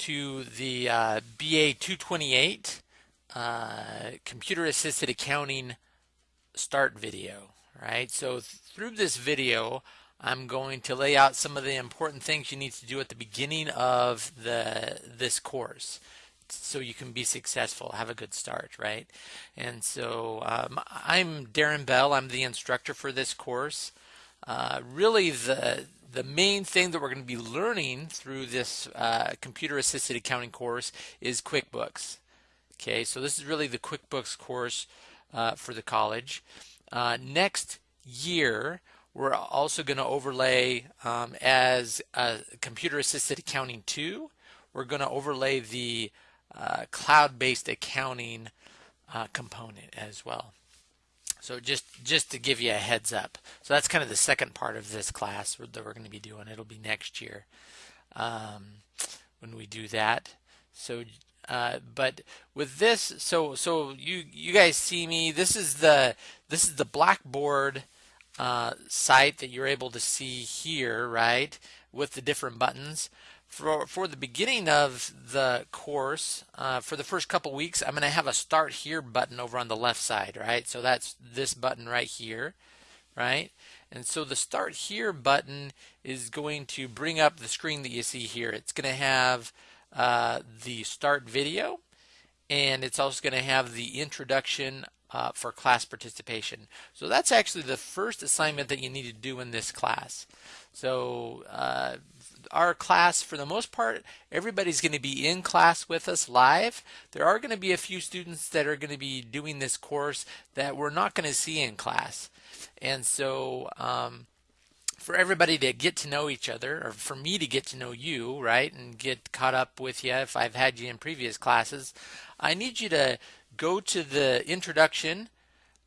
to the uh, BA 228 uh, Computer Assisted Accounting start video, right? So through this video, I'm going to lay out some of the important things you need to do at the beginning of the this course so you can be successful, have a good start, right? And so um, I'm Darren Bell. I'm the instructor for this course. Uh, really, the the main thing that we're going to be learning through this uh, computer assisted accounting course is QuickBooks. Okay, so this is really the QuickBooks course uh, for the college. Uh, next year, we're also going to overlay um, as computer assisted accounting 2. We're going to overlay the uh, cloud-based accounting uh, component as well. So just just to give you a heads up. So that's kind of the second part of this class that we're going to be doing. It'll be next year um, when we do that. So uh, but with this, so so you you guys see me. This is the this is the Blackboard uh, site that you're able to see here, right? With the different buttons for, for the beginning of the course, uh, for the first couple weeks, I'm going to have a start here button over on the left side, right? So that's this button right here, right? And so the start here button is going to bring up the screen that you see here. It's going to have uh, the start video and it's also going to have the introduction uh, for class participation. So that's actually the first assignment that you need to do in this class. So uh, our class, for the most part, everybody's going to be in class with us live. There are going to be a few students that are going to be doing this course that we're not going to see in class. And so um, for everybody to get to know each other, or for me to get to know you, right, and get caught up with you if I've had you in previous classes, I need you to go to the introduction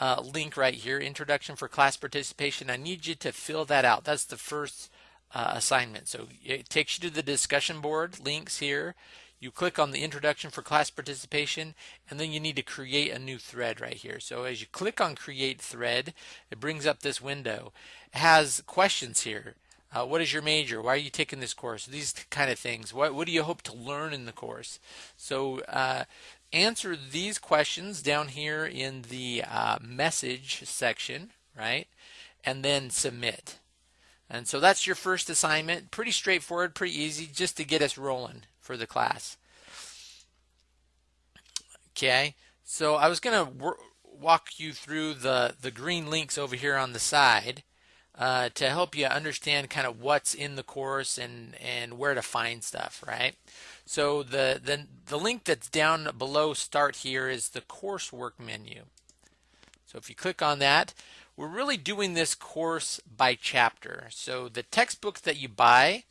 uh, link right here, introduction for class participation. I need you to fill that out. That's the first uh, assignment. So it takes you to the discussion board links here. You click on the introduction for class participation and then you need to create a new thread right here. So as you click on create thread, it brings up this window. It has questions here. Uh, what is your major? Why are you taking this course? These kind of things. What, what do you hope to learn in the course? So uh, answer these questions down here in the uh, message section, right? And then submit. And so that's your first assignment. Pretty straightforward, pretty easy, just to get us rolling for the class. Okay, so I was going to walk you through the, the green links over here on the side uh, to help you understand kind of what's in the course and, and where to find stuff, right? So the, the, the link that's down below start here is the coursework menu. So if you click on that, we're really doing this course by chapter. So the textbook that you buy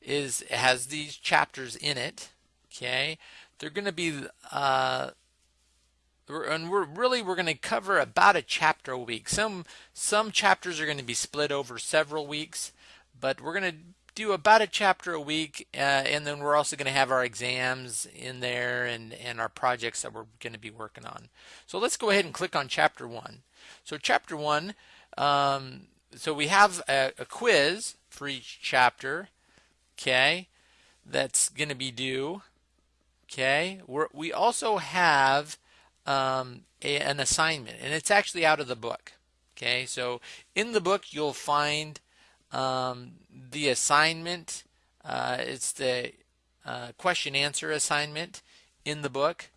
is has these chapters in it. Okay, they're going to be uh, and we're really we're going to cover about a chapter a week. Some some chapters are going to be split over several weeks, but we're going to do about a chapter a week, uh, and then we're also going to have our exams in there and and our projects that we're going to be working on. So let's go ahead and click on chapter one. So chapter one, um, so we have a, a, quiz for each chapter, okay, that's going to be due, okay. We're, we also have um, a, an assignment, and it's actually out of the book, okay. So in the book you'll find um, the assignment, uh, it's the uh, question answer assignment in the book.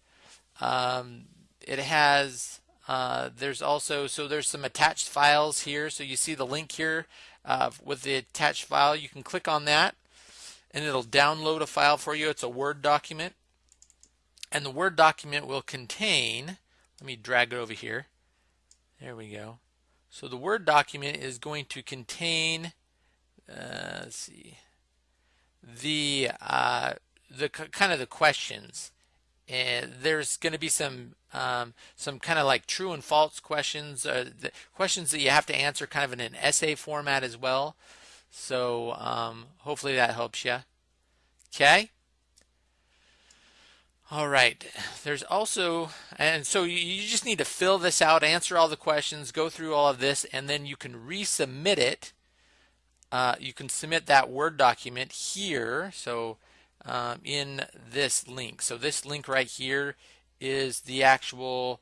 Um, it has uh, there's also, so there's some attached files here. So you see the link here uh, with the attached file. You can click on that and it'll download a file for you. It's a Word document. And the Word document will contain, let me drag it over here. There we go. So the Word document is going to contain, uh, let's see, the, uh, the kind of the questions and there's going to be some um, some kind of like true and false questions, uh, questions that you have to answer kind of in an essay format as well. So um, hopefully that helps you. Okay. All right. There's also, and so you just need to fill this out, answer all the questions, go through all of this, and then you can resubmit it. Uh, you can submit that Word document here. So um, in this link. So this link right here is the actual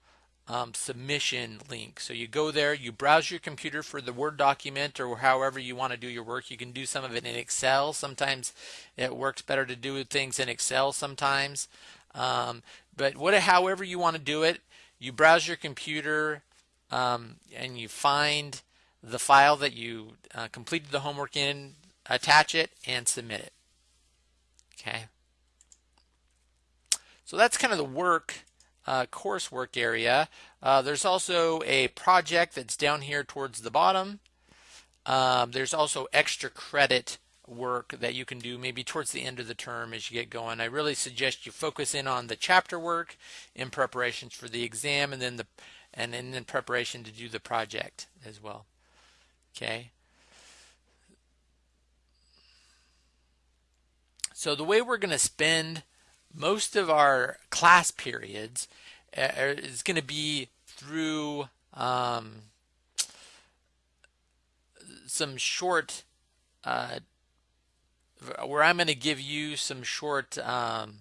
um, submission link. So you go there, you browse your computer for the Word document or however you want to do your work. You can do some of it in Excel. Sometimes it works better to do things in Excel sometimes. Um, but what, however you want to do it, you browse your computer um, and you find the file that you uh, completed the homework in, attach it, and submit it. Okay. So that's kind of the work uh, coursework area. Uh, there's also a project that's down here towards the bottom. Um, there's also extra credit work that you can do maybe towards the end of the term as you get going. I really suggest you focus in on the chapter work in preparations for the exam and then the and then in preparation to do the project as well. Okay. So the way we're going to spend most of our class periods uh, is going to be through um, some short uh, where I'm going to give you some short um,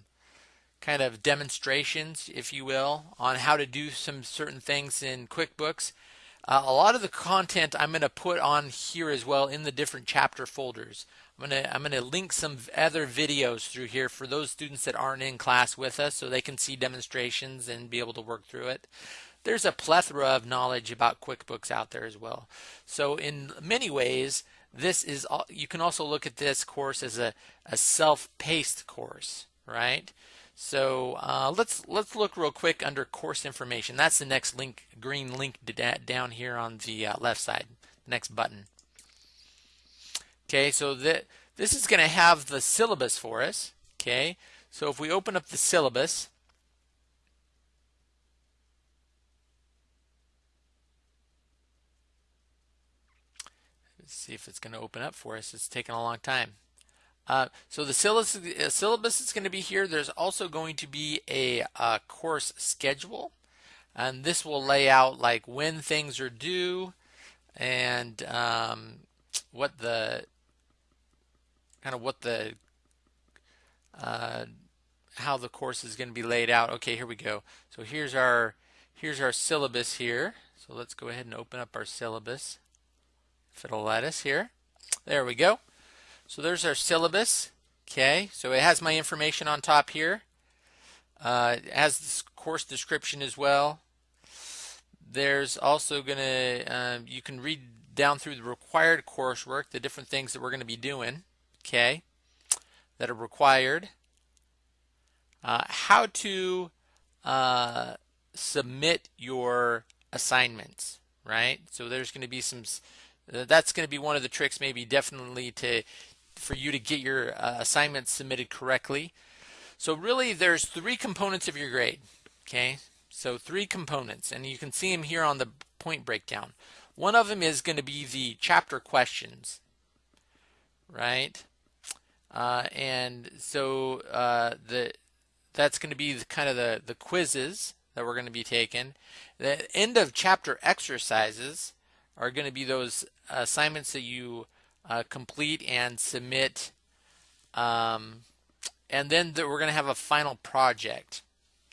kind of demonstrations, if you will, on how to do some certain things in QuickBooks. Uh, a lot of the content I'm going to put on here as well in the different chapter folders. I'm going to I'm going to link some other videos through here for those students that aren't in class with us so they can see demonstrations and be able to work through it. There's a plethora of knowledge about QuickBooks out there as well. So in many ways, this is all, you can also look at this course as a, a self-paced course, right? So uh, let's let's look real quick under course information. That's the next link, green link down here on the uh, left side, next button. Okay, so that this is going to have the syllabus for us. Okay, so if we open up the syllabus, see if it's going to open up for us. It's taking a long time. Uh, so the syllabus, uh, syllabus is going to be here. There's also going to be a, a course schedule, and this will lay out like when things are due and um, what the kind of what the uh, how the course is going to be laid out. Okay, here we go. So here's our here's our syllabus here. So let's go ahead and open up our syllabus if it'll let us here. There we go. So there's our syllabus. Okay, so it has my information on top here. Uh, it has this course description as well. There's also going to, um, you can read down through the required coursework, the different things that we're going to be doing, okay, that are required. Uh, how to uh, submit your assignments, right? So there's going to be some, that's going to be one of the tricks maybe definitely to for you to get your uh, assignments submitted correctly. So really there's three components of your grade. Okay, so three components and you can see them here on the point breakdown. One of them is going to be the chapter questions, right? Uh, and so uh, the that's going to be the, kind of the, the quizzes that we're going to be taking. The end of chapter exercises are going to be those assignments that you uh, complete and submit. Um, and then the, we're going to have a final project,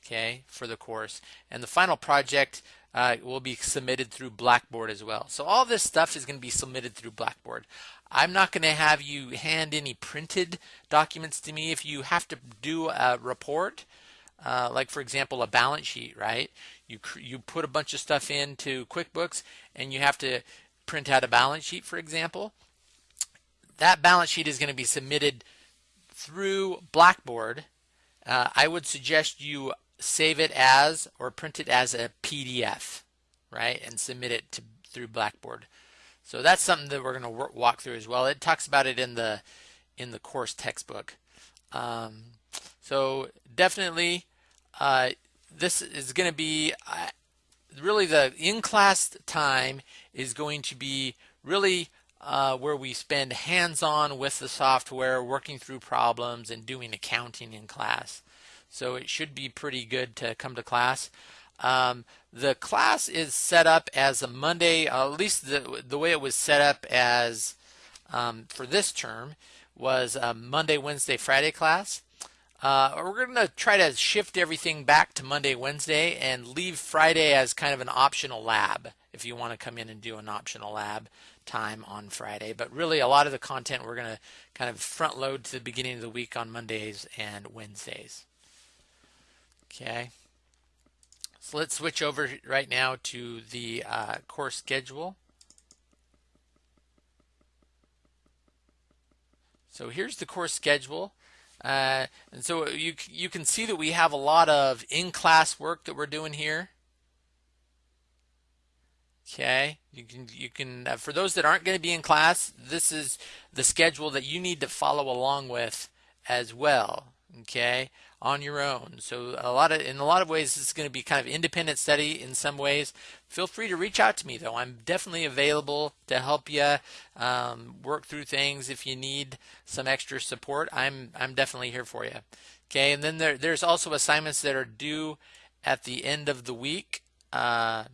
okay, for the course. And the final project uh, will be submitted through Blackboard as well. So all this stuff is going to be submitted through Blackboard. I'm not going to have you hand any printed documents to me. If you have to do a report, uh, like for example a balance sheet, right? You you put a bunch of stuff into QuickBooks and you have to print out a balance sheet, for example that balance sheet is going to be submitted through Blackboard. Uh, I would suggest you save it as or print it as a PDF, right, and submit it to, through Blackboard. So that's something that we're going to walk through as well. It talks about it in the in the course textbook. Um, so definitely, uh, this is going to be uh, really the in-class time is going to be really uh, where we spend hands-on with the software, working through problems and doing accounting in class. So it should be pretty good to come to class. Um, the class is set up as a Monday, uh, at least the, the way it was set up as um, for this term was a Monday, Wednesday, Friday class. Uh, we're going to try to shift everything back to Monday, Wednesday, and leave Friday as kind of an optional lab if you want to come in and do an optional lab time on Friday. But really, a lot of the content we're going to kind of front load to the beginning of the week on Mondays and Wednesdays. Okay. So let's switch over right now to the uh, course schedule. So here's the course schedule. Uh, and so you, you can see that we have a lot of in-class work that we're doing here. Okay, you can you can uh, for those that aren't going to be in class, this is the schedule that you need to follow along with as well. Okay, on your own. So a lot of in a lot of ways, it's going to be kind of independent study in some ways. Feel free to reach out to me though. I'm definitely available to help you um, work through things if you need some extra support. I'm I'm definitely here for you. Okay, and then there, there's also assignments that are due at the end of the week. Uh,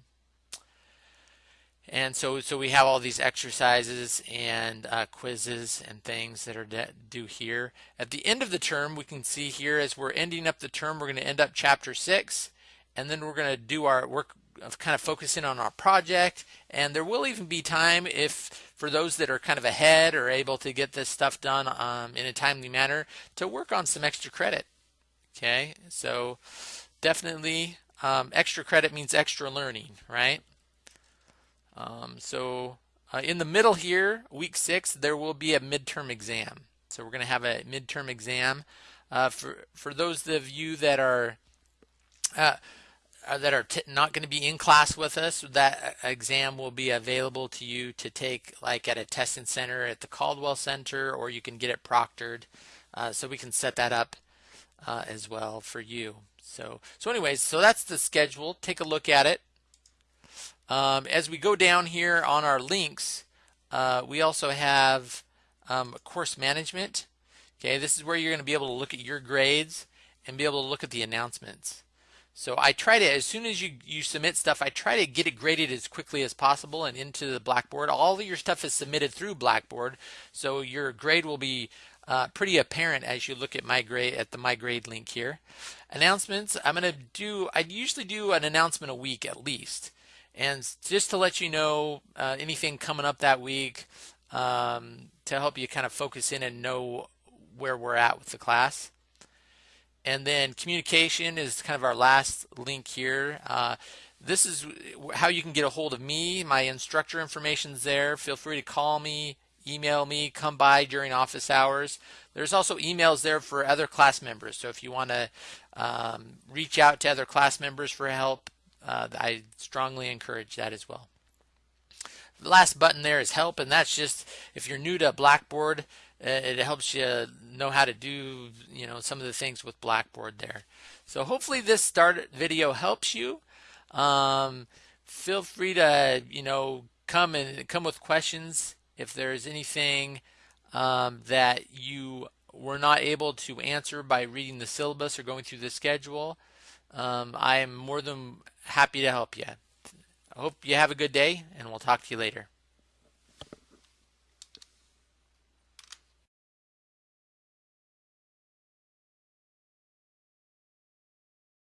and so, so we have all these exercises and uh, quizzes and things that are due here. At the end of the term, we can see here as we're ending up the term, we're going to end up chapter six, and then we're going to do our work of kind of focusing on our project. And there will even be time if for those that are kind of ahead or able to get this stuff done um, in a timely manner to work on some extra credit. Okay, so definitely um, extra credit means extra learning, right? Um, so uh, in the middle here, week six, there will be a midterm exam. So we're going to have a midterm exam. Uh, for for those of you that are uh, uh that are not going to be in class with us, that uh, exam will be available to you to take like at a testing center at the Caldwell Center, or you can get it proctored. Uh, so we can set that up as well for you. So so anyways, so that's the schedule. Take a look at it. Um, as we go down here on our links, uh, we also have um, course management. Okay, this is where you're going to be able to look at your grades and be able to look at the announcements. So I try to, as soon as you, you submit stuff, I try to get it graded as quickly as possible and into the Blackboard. All of your stuff is submitted through Blackboard, so your grade will be uh, pretty apparent as you look at my grade at the my grade link here. Announcements, I'm going to do, I usually do an announcement a week at least. And just to let you know uh, anything coming up that week um, to help you kind of focus in and know where we're at with the class. And then communication is kind of our last link here. Uh, this is how you can get a hold of me. My instructor information is there. Feel free to call me, email me, come by during office hours. There's also emails there for other class members. So if you want to um, reach out to other class members for help, uh, I strongly encourage that as well. The last button there is help, and that's just if you're new to Blackboard, uh, it helps you know how to do you know some of the things with Blackboard there. So hopefully this start video helps you. Um, feel free to you know come and come with questions if there's anything um, that you were not able to answer by reading the syllabus or going through the schedule. Um, I am more than happy to help you. I hope you have a good day, and we'll talk to you later.